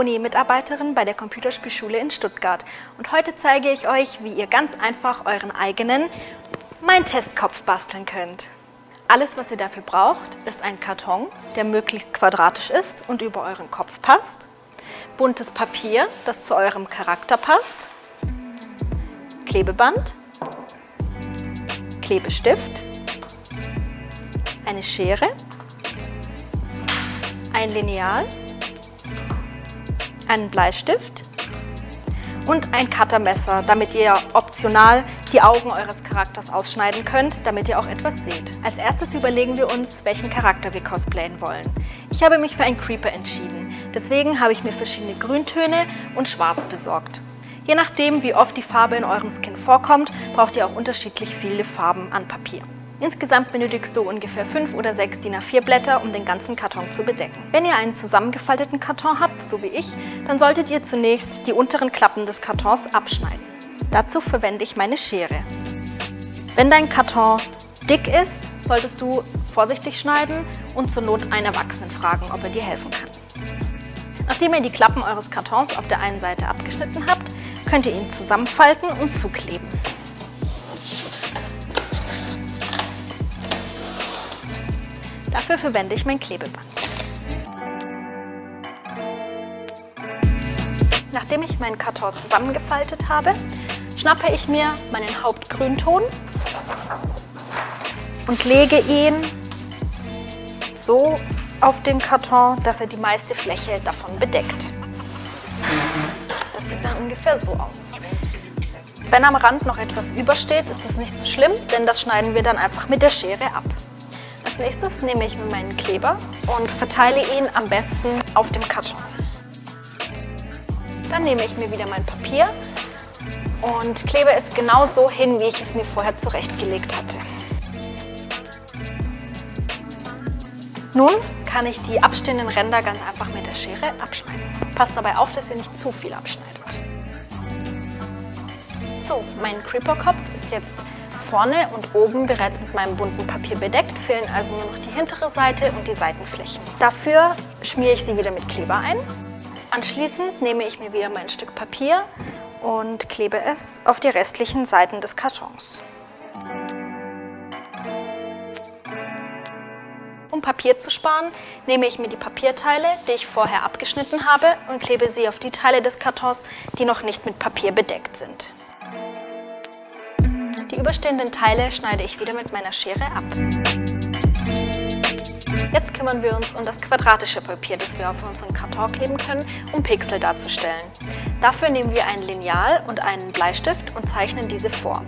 Moni, Mitarbeiterin bei der Computerspielschule in Stuttgart. Und heute zeige ich euch, wie ihr ganz einfach euren eigenen Mein Testkopf basteln könnt. Alles, was ihr dafür braucht, ist ein Karton, der möglichst quadratisch ist und über euren Kopf passt, buntes Papier, das zu eurem Charakter passt, Klebeband, Klebestift, eine Schere, ein Lineal, einen Bleistift und ein Cuttermesser, damit ihr optional die Augen eures Charakters ausschneiden könnt, damit ihr auch etwas seht. Als erstes überlegen wir uns, welchen Charakter wir cosplayen wollen. Ich habe mich für einen Creeper entschieden, deswegen habe ich mir verschiedene Grüntöne und Schwarz besorgt. Je nachdem, wie oft die Farbe in eurem Skin vorkommt, braucht ihr auch unterschiedlich viele Farben an Papier. Insgesamt benötigst du ungefähr 5 oder 6 DIN A4 Blätter, um den ganzen Karton zu bedecken. Wenn ihr einen zusammengefalteten Karton habt, so wie ich, dann solltet ihr zunächst die unteren Klappen des Kartons abschneiden. Dazu verwende ich meine Schere. Wenn dein Karton dick ist, solltest du vorsichtig schneiden und zur Not einen Erwachsenen fragen, ob er dir helfen kann. Nachdem ihr die Klappen eures Kartons auf der einen Seite abgeschnitten habt, könnt ihr ihn zusammenfalten und zukleben. Dafür verwende ich mein Klebeband. Nachdem ich meinen Karton zusammengefaltet habe, schnappe ich mir meinen Hauptgrünton und lege ihn so auf den Karton, dass er die meiste Fläche davon bedeckt. Das sieht dann ungefähr so aus. Wenn am Rand noch etwas übersteht, ist das nicht so schlimm, denn das schneiden wir dann einfach mit der Schere ab nächstes nehme ich meinen Kleber und verteile ihn am besten auf dem Karton. Dann nehme ich mir wieder mein Papier und klebe es genau so hin, wie ich es mir vorher zurechtgelegt hatte. Nun kann ich die abstehenden Ränder ganz einfach mit der Schere abschneiden. Passt dabei auf, dass ihr nicht zu viel abschneidet. So, mein Creeper-Kopf ist jetzt vorne und oben bereits mit meinem bunten Papier bedeckt, fehlen also nur noch die hintere Seite und die Seitenflächen. Dafür schmiere ich sie wieder mit Kleber ein. Anschließend nehme ich mir wieder mein Stück Papier und klebe es auf die restlichen Seiten des Kartons. Um Papier zu sparen, nehme ich mir die Papierteile, die ich vorher abgeschnitten habe und klebe sie auf die Teile des Kartons, die noch nicht mit Papier bedeckt sind. Die überstehenden Teile schneide ich wieder mit meiner Schere ab. Jetzt kümmern wir uns um das quadratische Papier, das wir auf unseren Karton kleben können, um Pixel darzustellen. Dafür nehmen wir ein Lineal und einen Bleistift und zeichnen diese vor.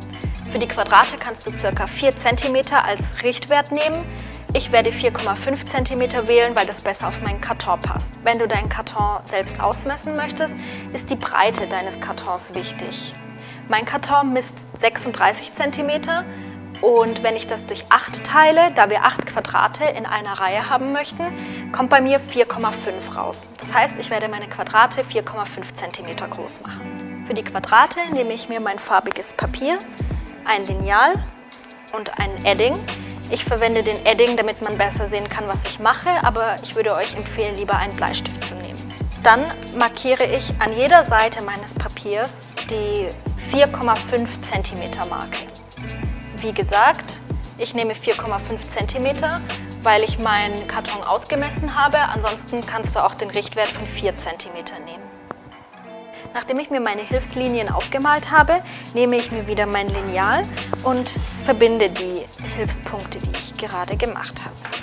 Für die Quadrate kannst du ca. 4 cm als Richtwert nehmen. Ich werde 4,5 cm wählen, weil das besser auf meinen Karton passt. Wenn du deinen Karton selbst ausmessen möchtest, ist die Breite deines Kartons wichtig. Mein Karton misst 36 cm und wenn ich das durch 8 teile, da wir 8 Quadrate in einer Reihe haben möchten, kommt bei mir 4,5 raus. Das heißt, ich werde meine Quadrate 4,5 cm groß machen. Für die Quadrate nehme ich mir mein farbiges Papier, ein Lineal und ein Edding. Ich verwende den Edding, damit man besser sehen kann, was ich mache, aber ich würde euch empfehlen, lieber einen Bleistift zu nehmen. Dann markiere ich an jeder Seite meines Papiers die 4,5 cm Marke. Wie gesagt, ich nehme 4,5 cm, weil ich meinen Karton ausgemessen habe. Ansonsten kannst du auch den Richtwert von 4 cm nehmen. Nachdem ich mir meine Hilfslinien aufgemalt habe, nehme ich mir wieder mein Lineal und verbinde die Hilfspunkte, die ich gerade gemacht habe.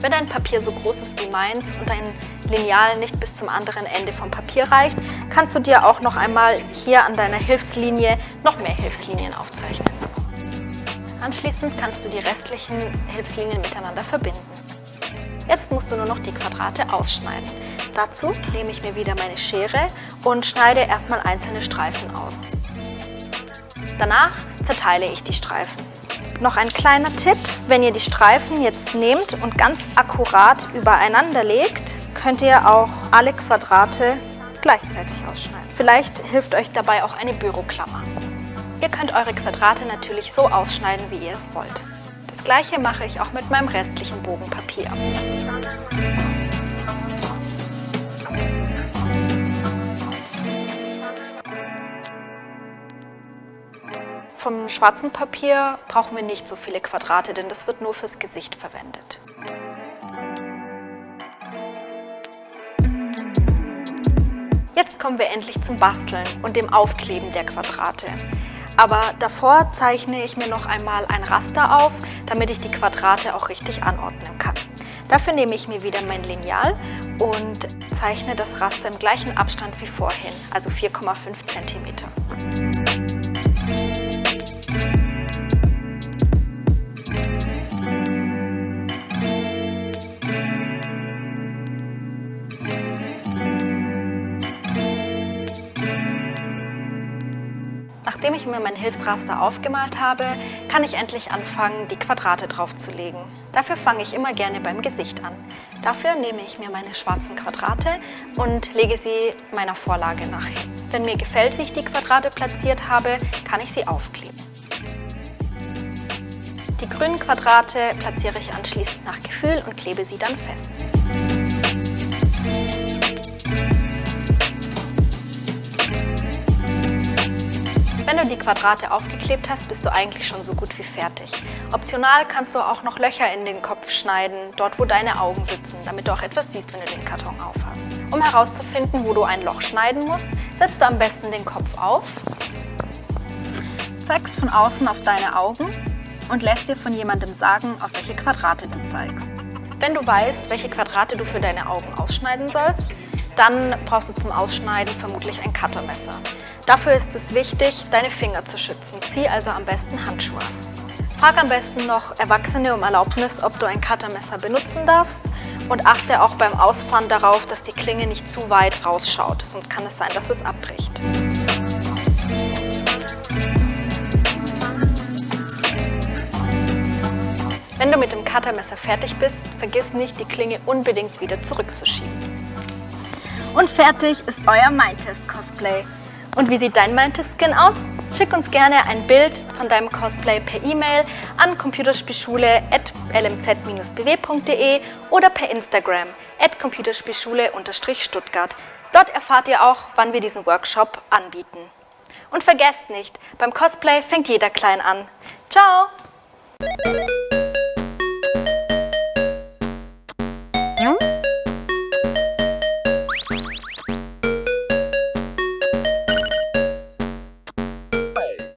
Wenn dein Papier so groß ist wie meins und dein Lineal nicht bis zum anderen Ende vom Papier reicht, kannst du dir auch noch einmal hier an deiner Hilfslinie noch mehr Hilfslinien aufzeichnen. Anschließend kannst du die restlichen Hilfslinien miteinander verbinden. Jetzt musst du nur noch die Quadrate ausschneiden. Dazu nehme ich mir wieder meine Schere und schneide erstmal einzelne Streifen aus. Danach zerteile ich die Streifen. Noch ein kleiner Tipp, wenn ihr die Streifen jetzt nehmt und ganz akkurat übereinander legt, könnt ihr auch alle Quadrate gleichzeitig ausschneiden. Vielleicht hilft euch dabei auch eine Büroklammer. Ihr könnt eure Quadrate natürlich so ausschneiden, wie ihr es wollt. Das gleiche mache ich auch mit meinem restlichen Bogenpapier. Vom schwarzen Papier brauchen wir nicht so viele Quadrate, denn das wird nur fürs Gesicht verwendet. Jetzt kommen wir endlich zum Basteln und dem Aufkleben der Quadrate. Aber davor zeichne ich mir noch einmal ein Raster auf, damit ich die Quadrate auch richtig anordnen kann. Dafür nehme ich mir wieder mein Lineal und zeichne das Raster im gleichen Abstand wie vorhin, also 4,5 cm. Ich mir mein Hilfsraster aufgemalt habe, kann ich endlich anfangen, die Quadrate draufzulegen. Dafür fange ich immer gerne beim Gesicht an. Dafür nehme ich mir meine schwarzen Quadrate und lege sie meiner Vorlage nach. Wenn mir gefällt, wie ich die Quadrate platziert habe, kann ich sie aufkleben. Die grünen Quadrate platziere ich anschließend nach Gefühl und klebe sie dann fest. Wenn du die Quadrate aufgeklebt hast, bist du eigentlich schon so gut wie fertig. Optional kannst du auch noch Löcher in den Kopf schneiden, dort wo deine Augen sitzen, damit du auch etwas siehst, wenn du den Karton aufhast. Um herauszufinden, wo du ein Loch schneiden musst, setzt du am besten den Kopf auf, zeigst von außen auf deine Augen und lässt dir von jemandem sagen, auf welche Quadrate du zeigst. Wenn du weißt, welche Quadrate du für deine Augen ausschneiden sollst, dann brauchst du zum Ausschneiden vermutlich ein Cuttermesser. Dafür ist es wichtig, deine Finger zu schützen. Zieh also am besten Handschuhe an. Frag am besten noch Erwachsene um Erlaubnis, ob du ein Cuttermesser benutzen darfst und achte auch beim Ausfahren darauf, dass die Klinge nicht zu weit rausschaut, sonst kann es sein, dass es abbricht. Wenn du mit dem Cuttermesser fertig bist, vergiss nicht, die Klinge unbedingt wieder zurückzuschieben. Und fertig ist euer Mindtest-Cosplay. Und wie sieht dein Mindtest-Skin aus? Schick uns gerne ein Bild von deinem Cosplay per E-Mail an computerspielschule.lmz-bw.de oder per Instagram at computerspielschule-stuttgart. Dort erfahrt ihr auch, wann wir diesen Workshop anbieten. Und vergesst nicht, beim Cosplay fängt jeder klein an. Ciao! Ja?